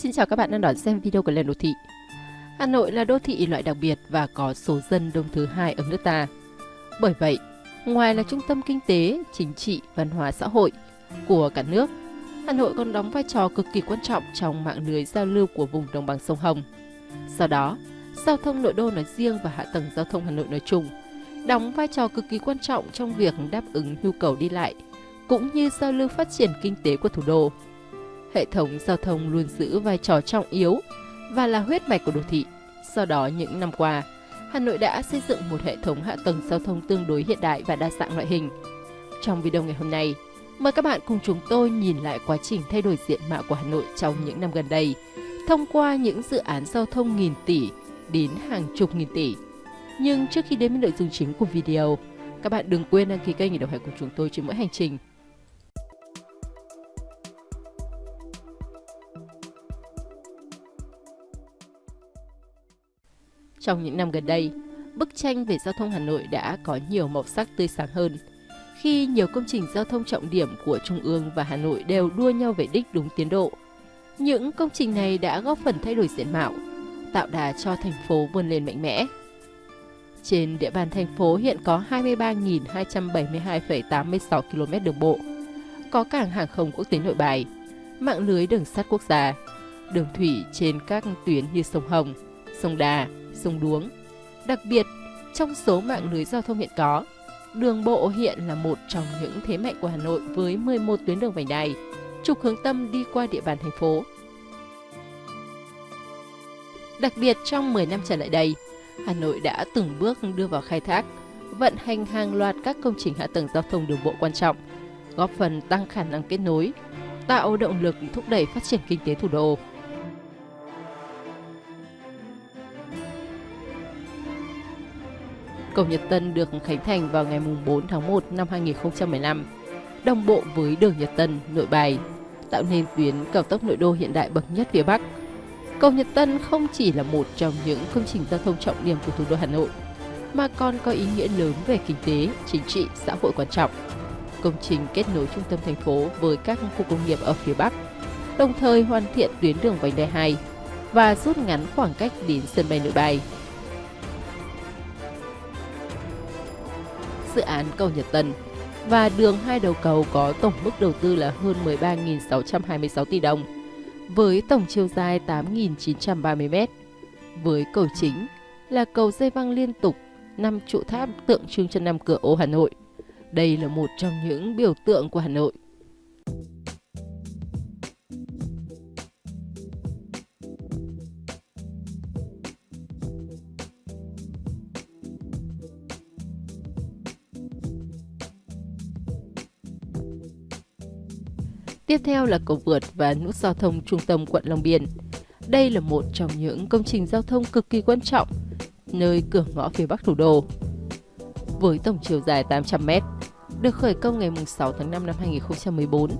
Xin chào các bạn đang đón xem video của Lên Đô Thị. Hà Nội là đô thị loại đặc biệt và có số dân đông thứ hai ở nước ta. Bởi vậy, ngoài là trung tâm kinh tế, chính trị, văn hóa xã hội của cả nước, Hà Nội còn đóng vai trò cực kỳ quan trọng trong mạng lưới giao lưu của vùng đồng bằng sông Hồng. Do đó, giao thông nội đô nói riêng và hạ tầng giao thông Hà Nội nói chung đóng vai trò cực kỳ quan trọng trong việc đáp ứng nhu cầu đi lại cũng như giao lưu phát triển kinh tế của thủ đô hệ thống giao thông luôn giữ vai trò trọng yếu và là huyết mạch của đô thị. Do đó, những năm qua, Hà Nội đã xây dựng một hệ thống hạ tầng giao thông tương đối hiện đại và đa dạng loại hình. Trong video ngày hôm nay, mời các bạn cùng chúng tôi nhìn lại quá trình thay đổi diện mạo của Hà Nội trong những năm gần đây, thông qua những dự án giao thông nghìn tỷ đến hàng chục nghìn tỷ. Nhưng trước khi đến với nội dung chính của video, các bạn đừng quên đăng ký kênh để đồng hành cùng chúng tôi trên mỗi hành trình Trong những năm gần đây, bức tranh về giao thông Hà Nội đã có nhiều màu sắc tươi sáng hơn. Khi nhiều công trình giao thông trọng điểm của Trung ương và Hà Nội đều đua nhau về đích đúng tiến độ. Những công trình này đã góp phần thay đổi diện mạo, tạo đà cho thành phố vươn lên mạnh mẽ. Trên địa bàn thành phố hiện có 23.272,86 km đường bộ, có cảng hàng không quốc tế nội bài, mạng lưới đường sắt quốc gia, đường thủy trên các tuyến như sông Hồng, sông Đà, sông Đuống. Đặc biệt, trong số mạng lưới giao thông hiện có, đường bộ hiện là một trong những thế mạnh của Hà Nội với 11 tuyến đường vành đai, trục hướng tâm đi qua địa bàn thành phố. Đặc biệt trong 10 năm trở lại đây, Hà Nội đã từng bước đưa vào khai thác, vận hành hàng loạt các công trình hạ tầng giao thông đường bộ quan trọng, góp phần tăng khả năng kết nối, tạo động lực thúc đẩy phát triển kinh tế thủ đô. Cầu Nhật Tân được khánh thành vào ngày 4 tháng 1 năm 2015, đồng bộ với đường Nhật Tân, nội bài, tạo nên tuyến cao tốc nội đô hiện đại bậc nhất phía Bắc. Cầu Nhật Tân không chỉ là một trong những công trình giao thông trọng điểm của thủ đô Hà Nội, mà còn có ý nghĩa lớn về kinh tế, chính trị, xã hội quan trọng. Công trình kết nối trung tâm thành phố với các khu công nghiệp ở phía Bắc, đồng thời hoàn thiện tuyến đường vành đai 2 và rút ngắn khoảng cách đến sân bay nội bài. Dự án cầu Nhật Tân và đường hai đầu cầu có tổng mức đầu tư là hơn 13.626 tỷ đồng, với tổng chiều dài 8.930 m. Với cầu chính là cầu dây văng liên tục, năm trụ tháp tượng trưng cho năm cửa ô Hà Nội. Đây là một trong những biểu tượng của Hà Nội. Tiếp theo là cầu vượt và nút giao thông trung tâm quận Long Biên. Đây là một trong những công trình giao thông cực kỳ quan trọng, nơi cửa ngõ phía bắc thủ đô. Với tổng chiều dài 800m, được khởi công ngày 6 tháng 5 năm 2014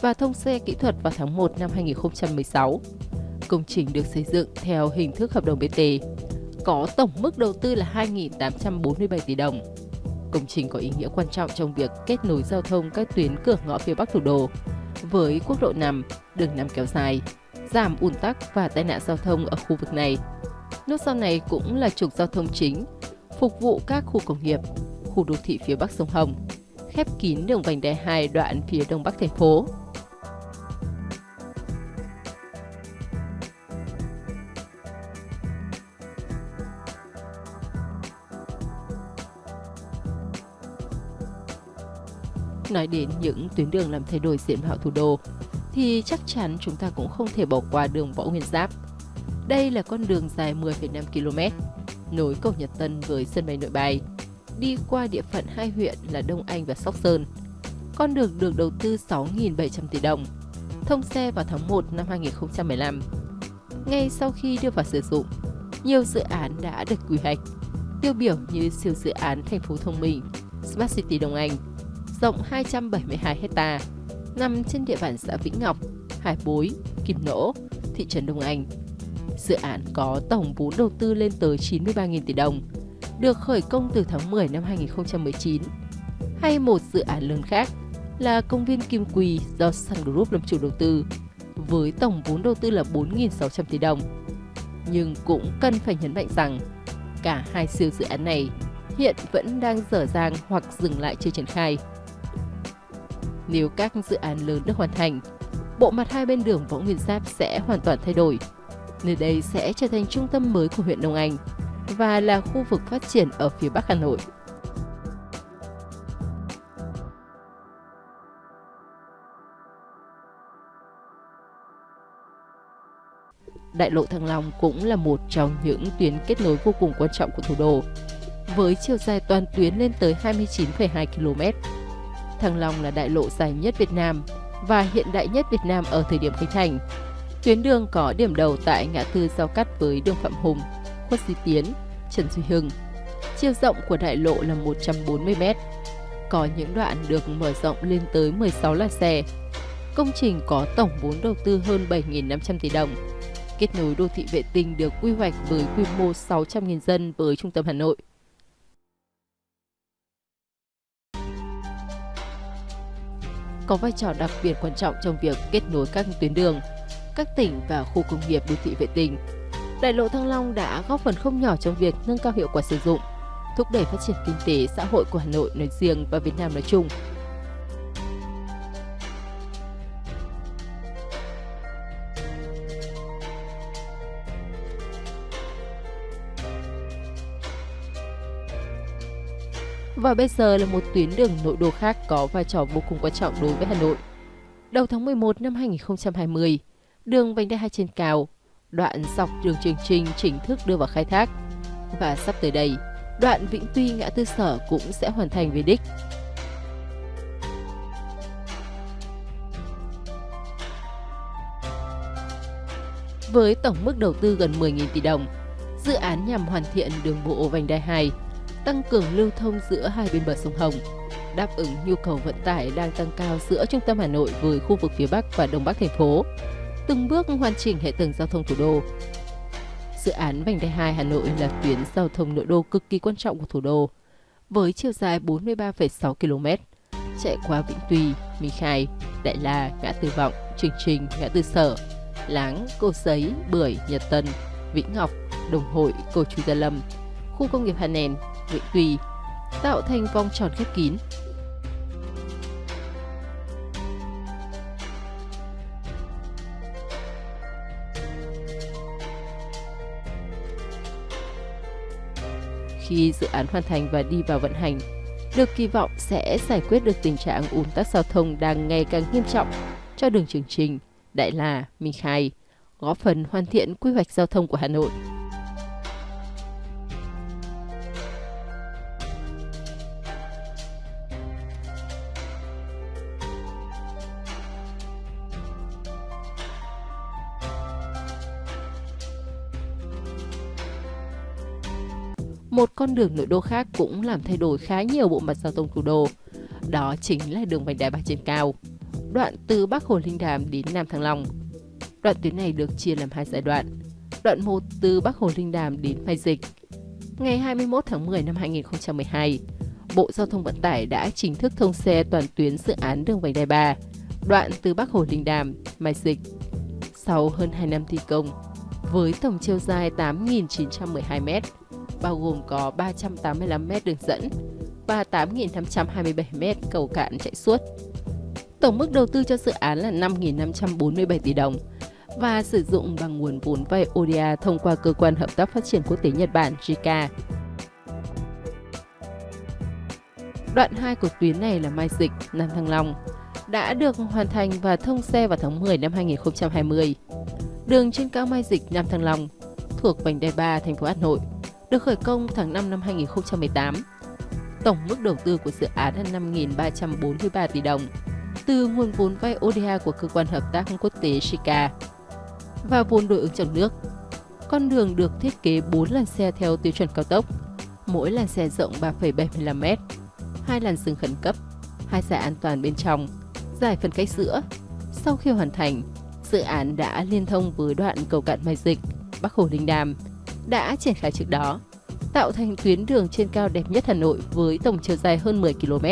và thông xe kỹ thuật vào tháng 1 năm 2016. Công trình được xây dựng theo hình thức hợp đồng BT, có tổng mức đầu tư là 2.847 tỷ đồng. Công trình có ý nghĩa quan trọng trong việc kết nối giao thông các tuyến cửa ngõ phía Bắc thủ đô, với quốc lộ 5, đường năm kéo dài, giảm ùn tắc và tai nạn giao thông ở khu vực này. Nút giao này cũng là trục giao thông chính, phục vụ các khu công nghiệp, khu đô thị phía bắc sông Hồng, khép kín đường vành đai 2 đoạn phía đông bắc thành phố. Nói đến những tuyến đường làm thay đổi diện mạo thủ đô, thì chắc chắn chúng ta cũng không thể bỏ qua đường Võ Nguyên Giáp. Đây là con đường dài 10,5 km, nối cầu Nhật Tân với sân bay nội bài, đi qua địa phận hai huyện là Đông Anh và Sóc Sơn. Con đường được đầu tư 6.700 tỷ đồng, thông xe vào tháng 1 năm 2015. Ngay sau khi đưa vào sử dụng, nhiều dự án đã được quy hoạch, tiêu biểu như siêu dự án thành phố thông minh Smart City Đông Anh, rộng 272 hecta, nằm trên địa bàn xã Vĩnh Ngọc, Hải Bối, Kim Nỗ, thị trấn Đông Anh. Dự án có tổng vốn đầu tư lên tới 93.000 tỷ đồng, được khởi công từ tháng 10 năm 2019. Hay một dự án lớn khác là công viên Kim Quỳ do Sun Group làm chủ đầu tư, với tổng vốn đầu tư là 4.600 tỷ đồng. Nhưng cũng cần phải nhấn mạnh rằng cả hai siêu dự án này hiện vẫn đang dở dang hoặc dừng lại chưa triển khai. Nếu các dự án lớn được hoàn thành, bộ mặt hai bên đường Võ Nguyên Giáp sẽ hoàn toàn thay đổi. Nơi đây sẽ trở thành trung tâm mới của huyện Đông Anh và là khu vực phát triển ở phía Bắc Hà Nội. Đại lộ Thăng Long cũng là một trong những tuyến kết nối vô cùng quan trọng của thủ đô, với chiều dài toàn tuyến lên tới 29,2 km. Thăng Long là đại lộ dài nhất Việt Nam và hiện đại nhất Việt Nam ở thời điểm khánh thành. Tuyến đường có điểm đầu tại ngã tư giao cắt với đường Phạm Hùng, Khuất Duy Tiến, Trần Duy Hưng. Chiều rộng của đại lộ là 140 m. Có những đoạn được mở rộng lên tới 16 làn xe. Công trình có tổng vốn đầu tư hơn 7.500 tỷ đồng. Kết nối đô thị vệ tinh được quy hoạch với quy mô 600.000 dân với trung tâm Hà Nội. Có vai trò đặc biệt quan trọng trong việc kết nối các tuyến đường, các tỉnh và khu công nghiệp đô thị vệ tinh. Đại lộ Thăng Long đã góp phần không nhỏ trong việc nâng cao hiệu quả sử dụng, thúc đẩy phát triển kinh tế xã hội của Hà Nội nói riêng và Việt Nam nói chung. Và bây giờ là một tuyến đường nội đô khác có vai trò vô cùng quan trọng đối với Hà Nội. Đầu tháng 11 năm 2020, đường vành đai 2 trên cao, đoạn dọc đường Trường Trinh chính thức đưa vào khai thác. Và sắp tới đây, đoạn Vĩnh Tuy ngã tư sở cũng sẽ hoàn thành về đích. Với tổng mức đầu tư gần 10.000 tỷ đồng, dự án nhằm hoàn thiện đường bộ vành đai 2 tăng cường lưu thông giữa hai bên bờ sông Hồng, đáp ứng nhu cầu vận tải đang tăng cao giữa trung tâm Hà Nội với khu vực phía Bắc và Đông Bắc thành phố, từng bước hoàn chỉnh hệ thống giao thông thủ đô. Dự án vành đai 2 Hà Nội là tuyến giao thông nội đô cực kỳ quan trọng của thủ đô, với chiều dài 43,6 km, chạy qua Vĩnh Tuy, Minh Khai, Đại La, Ngã Tư Vọng, Trường Trình, Ngã Tư Sở, Láng, Cô Giấy, Bưởi, Nhật Tân, Vĩnh Ngọc, Đồng Hội, Cầu Chú Gia Lâm, khu công nghiệp Hà Nền, nguyện Tùy, tạo thành vòng tròn khép kín. Khi dự án hoàn thành và đi vào vận hành, được kỳ vọng sẽ giải quyết được tình trạng ùn tắc giao thông đang ngày càng nghiêm trọng cho đường Trường Trình, Đại La, Minh Khai, góp phần hoàn thiện quy hoạch giao thông của Hà Nội. Một con đường nội đô khác cũng làm thay đổi khá nhiều bộ mặt giao thông thủ đô. Đó chính là đường vành đai ba trên cao, đoạn từ Bắc Hồ Linh Đàm đến Nam Thăng Long. Đoạn tuyến này được chia làm hai giai đoạn. Đoạn 1 từ Bắc Hồ Linh Đàm đến Mai Dịch. Ngày 21 tháng 10 năm 2012, Bộ Giao thông Vận tải đã chính thức thông xe toàn tuyến dự án đường vành đai 3, đoạn từ Bắc Hồ Linh Đàm, Mai Dịch. Sau hơn 2 năm thi công, với tổng chiều dài 8.912 m, bao gồm có 385 m đường dẫn và 8.527 m cầu cạn chạy suốt. Tổng mức đầu tư cho dự án là 5.547 tỷ đồng và sử dụng bằng nguồn vốn vay ODA thông qua Cơ quan Hợp tác Phát triển Quốc tế Nhật Bản JICA. Đoạn 2 của tuyến này là Mai Dịch, Nam Thăng Long, đã được hoàn thành và thông xe vào tháng 10 năm 2020. Đường trên cao Mai Dịch, Nam Thăng Long thuộc vành đai 3 thành phố Hà Nội được khởi công tháng 5 năm 2018. Tổng mức đầu tư của dự án là 5.343 tỷ đồng từ nguồn vốn vay ODA của Cơ quan Hợp tác Quốc tế Shika và vốn đối ứng trong nước. Con đường được thiết kế 4 làn xe theo tiêu chuẩn cao tốc, mỗi làn xe rộng 3,75m, hai làn dừng khẩn cấp, hai giải an toàn bên trong, giải phân cách giữa. Sau khi hoàn thành, dự án đã liên thông với đoạn cầu cạn Mai Dịch, Bắc Hồ Linh Đàm, đã triển khai trước đó, tạo thành tuyến đường trên cao đẹp nhất Hà Nội với tổng chiều dài hơn 10 km.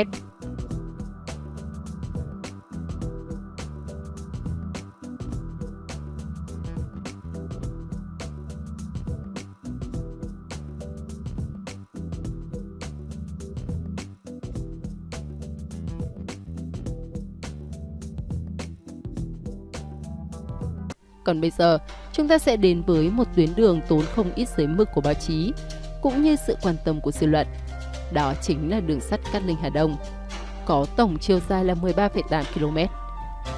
Còn bây giờ, chúng ta sẽ đến với một tuyến đường tốn không ít giấy mực của báo chí, cũng như sự quan tâm của dư luận. Đó chính là đường sắt Cát Linh Hà Đông, có tổng chiều dài là 13,8 km,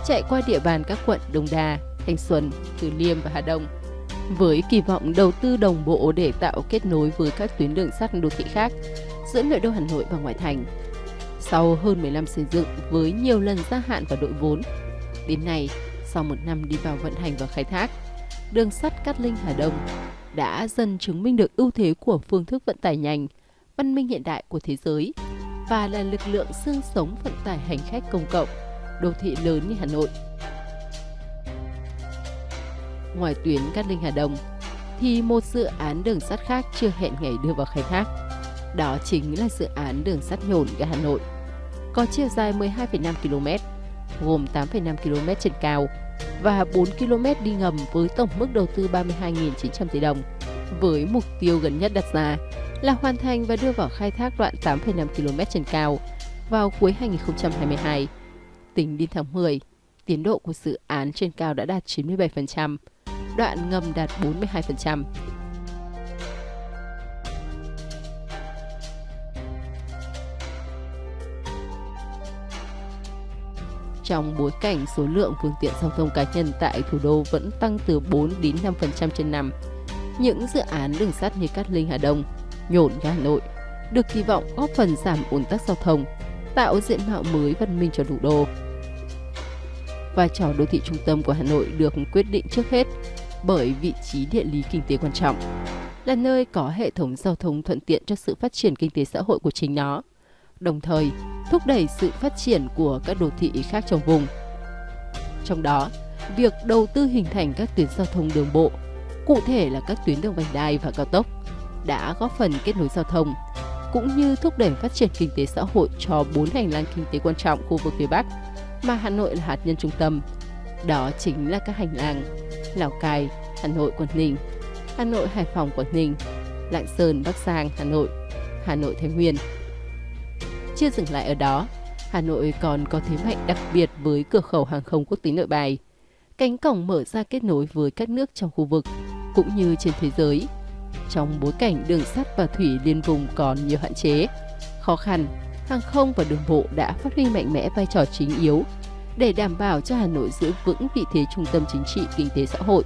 chạy qua địa bàn các quận Đông Đa, Thanh Xuân, Từ Liêm và Hà Đông. Với kỳ vọng đầu tư đồng bộ để tạo kết nối với các tuyến đường sắt đô thị khác giữa nội đô Hà Nội và ngoại thành. Sau hơn 15 xây dựng với nhiều lần gia hạn và đội vốn, đến nay, sau một năm đi vào vận hành và khai thác, đường sắt Cát Linh Hà Đông đã dần chứng minh được ưu thế của phương thức vận tải nhanh, văn minh hiện đại của thế giới và là lực lượng xương sống vận tải hành khách công cộng, đô thị lớn như Hà Nội. Ngoài tuyến Cát Linh Hà Đông, thì một dự án đường sắt khác chưa hẹn ngày đưa vào khai thác. Đó chính là dự án đường sắt nhổn ga Hà Nội. Có chiều dài 12,5 km, gồm 8,5 km trên cao và 4 km đi ngầm với tổng mức đầu tư 32.900 tỷ đồng. Với mục tiêu gần nhất đặt ra là hoàn thành và đưa vào khai thác đoạn 8,5 km trên cao vào cuối 2022. Tính đến tháng 10, tiến độ của dự án trên cao đã đạt 97%, đoạn ngầm đạt 42%. Trong bối cảnh số lượng phương tiện giao thông cá nhân tại thủ đô vẫn tăng từ 4 đến 5% trên năm. Những dự án đường sắt như Cát Linh Hà Đông, Nhổn Hà Nội được kỳ vọng góp phần giảm ùn tắc giao thông, tạo diện mạo mới văn minh cho thủ đô. Vai trò đô thị trung tâm của Hà Nội được quyết định trước hết bởi vị trí địa lý kinh tế quan trọng, là nơi có hệ thống giao thông thuận tiện cho sự phát triển kinh tế xã hội của chính nó đồng thời thúc đẩy sự phát triển của các đô thị khác trong vùng. Trong đó, việc đầu tư hình thành các tuyến giao thông đường bộ, cụ thể là các tuyến đường vành đai và cao tốc, đã góp phần kết nối giao thông, cũng như thúc đẩy phát triển kinh tế xã hội cho bốn hành lang kinh tế quan trọng khu vực phía Bắc mà Hà Nội là hạt nhân trung tâm. Đó chính là các hành lang Lào Cai, Hà Nội, Quảng Ninh, Hà Nội, Hải Phòng, Quảng Ninh, Lạng Sơn, Bắc Giang, Hà Nội, Hà Nội, Thái Nguyên, chưa dừng lại ở đó, Hà Nội còn có thế mạnh đặc biệt với cửa khẩu hàng không quốc tế nội bài. Cánh cổng mở ra kết nối với các nước trong khu vực, cũng như trên thế giới. Trong bối cảnh đường sắt và thủy liên vùng còn nhiều hạn chế, khó khăn, hàng không và đường bộ đã phát huy mạnh mẽ vai trò chính yếu để đảm bảo cho Hà Nội giữ vững vị thế trung tâm chính trị, kinh tế xã hội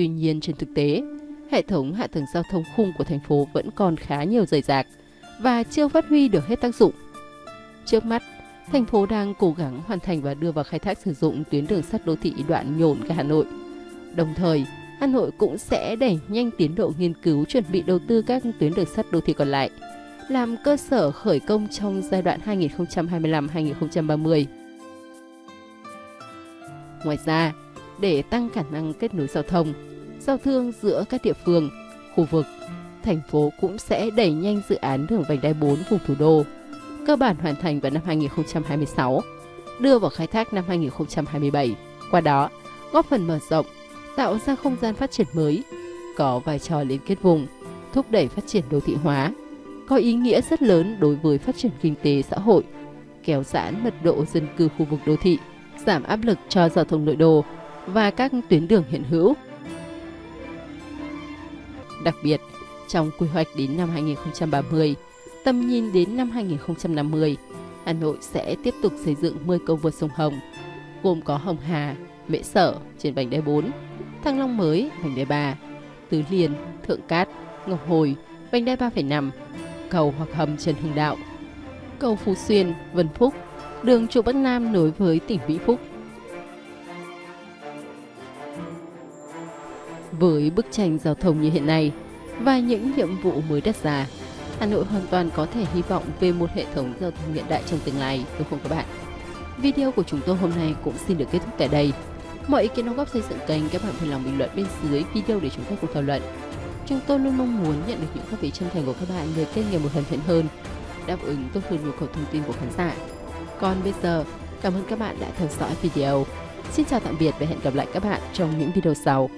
Tuy nhiên trên thực tế, hệ thống hạ tầng giao thông khung của thành phố vẫn còn khá nhiều rời rạc và chưa phát huy được hết tác dụng. Trước mắt, thành phố đang cố gắng hoàn thành và đưa vào khai thác sử dụng tuyến đường sắt đô thị đoạn nhổn ga Hà Nội. Đồng thời, Hà Nội cũng sẽ đẩy nhanh tiến độ nghiên cứu chuẩn bị đầu tư các tuyến đường sắt đô thị còn lại, làm cơ sở khởi công trong giai đoạn 2025-2030. Ngoài ra, để tăng khả năng kết nối giao thông, giao thương giữa các địa phương, khu vực, thành phố cũng sẽ đẩy nhanh dự án đường vành đai 4 vùng thủ đô, cơ bản hoàn thành vào năm 2026, đưa vào khai thác năm 2027. Qua đó, góp phần mở rộng, tạo ra không gian phát triển mới, có vai trò liên kết vùng, thúc đẩy phát triển đô thị hóa, có ý nghĩa rất lớn đối với phát triển kinh tế xã hội, kéo giãn mật độ dân cư khu vực đô thị, giảm áp lực cho giao thông nội đô và các tuyến đường hiện hữu. Đặc biệt, trong quy hoạch đến năm 2030, tầm nhìn đến năm 2050, Hà Nội sẽ tiếp tục xây dựng 10 cầu vượt sông Hồng, gồm có Hồng Hà, Mễ Sở trên vành đai 4, Thăng Long mới vành đai 3, Tứ Liên, Thượng Cát, Ngọc Hồi, vành đai 3,5, cầu hoặc hầm Trần Hưng Đạo, cầu Phú Xuyên, Vân Phúc, đường trụ Bắc Nam nối với tỉnh Vĩnh Phúc, Với bức tranh giao thông như hiện nay và những nhiệm vụ mới đặt ra, Hà Nội hoàn toàn có thể hy vọng về một hệ thống giao thông hiện đại trong tương lai, đúng không các bạn? Video của chúng tôi hôm nay cũng xin được kết thúc tại đây. Mọi ý kiến đóng góp xây dựng kênh các bạn vui lòng bình luận bên dưới video để chúng ta cùng thảo luận. Chúng tôi luôn mong muốn nhận được những góp ý chân thành của các bạn về kênh ngày một hoàn thiện hơn, đáp ứng tốt hơn nhu cầu thông tin của khán giả. Còn bây giờ, cảm ơn các bạn đã theo dõi video. Xin chào tạm biệt và hẹn gặp lại các bạn trong những video sau.